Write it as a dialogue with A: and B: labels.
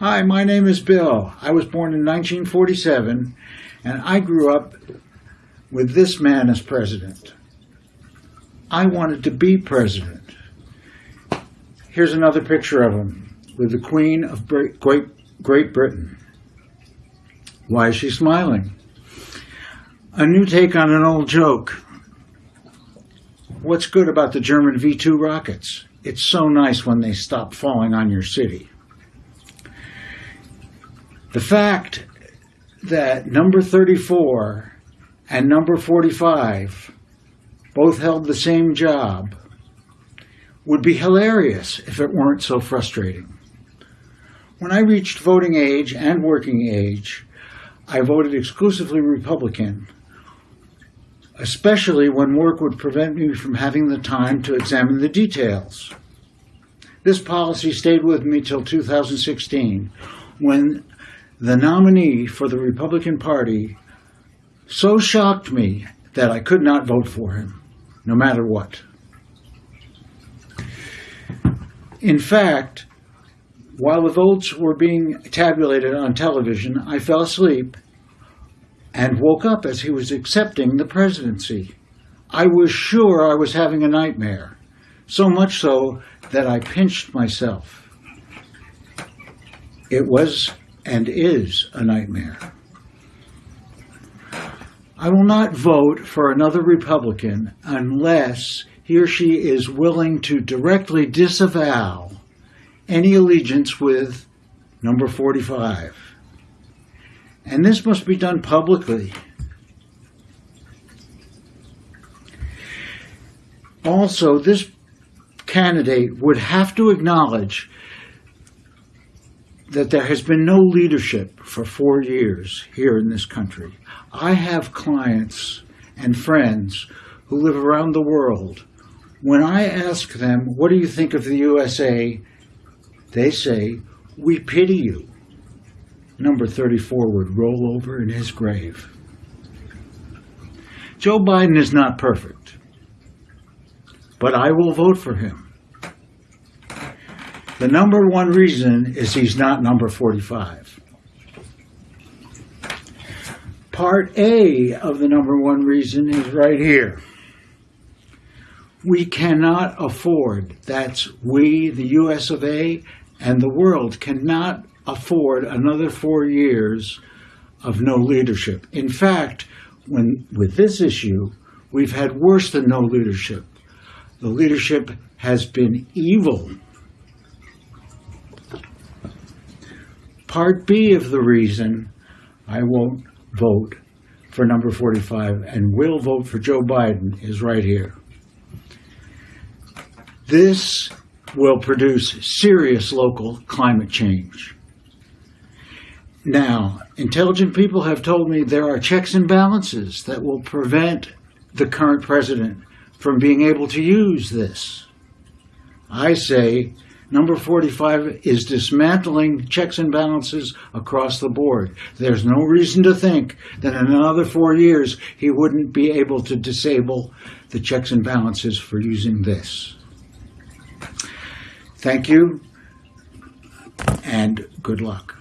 A: Hi, my name is Bill. I was born in 1947, and I grew up with this man as president. I wanted to be president. Here's another picture of him with the Queen of Great, Great Britain. Why is she smiling? A new take on an old joke. What's good about the German V 2 rockets? It's so nice when they stop falling on your city. The fact that number 34 and number 45 both held the same job would be hilarious if it weren't so frustrating. When I reached voting age and working age, I voted exclusively Republican, especially when work would prevent me from having the time to examine the details. This policy stayed with me till 2016, when the nominee for the Republican Party so shocked me that I could not vote for him, no matter what. In fact, while the votes were being tabulated on television, I fell asleep and woke up as he was accepting the presidency. I was sure I was having a nightmare, so much so that I pinched myself. It was and is a nightmare. I will not vote for another Republican unless he or she is willing to directly disavow any allegiance with number 45. And this must be done publicly. Also, this candidate would have to acknowledge that there has been no leadership for four years here in this country. I have clients and friends who live around the world. When I ask them, what do you think of the USA? They say, we pity you. Number 34 would roll over in his grave. Joe Biden is not perfect, but I will vote for him. The number one reason is he's not number 45. Part A of the number one reason is right here. We cannot afford, that's we, the US of A, and the world cannot afford another four years of no leadership. In fact, when with this issue, we've had worse than no leadership. The leadership has been evil Part B of the reason I won't vote for number 45 and will vote for Joe Biden is right here. This will produce serious local climate change. Now, intelligent people have told me there are checks and balances that will prevent the current president from being able to use this. I say Number 45 is dismantling checks and balances across the board. There's no reason to think that in another four years he wouldn't be able to disable the checks and balances for using this. Thank you and good luck.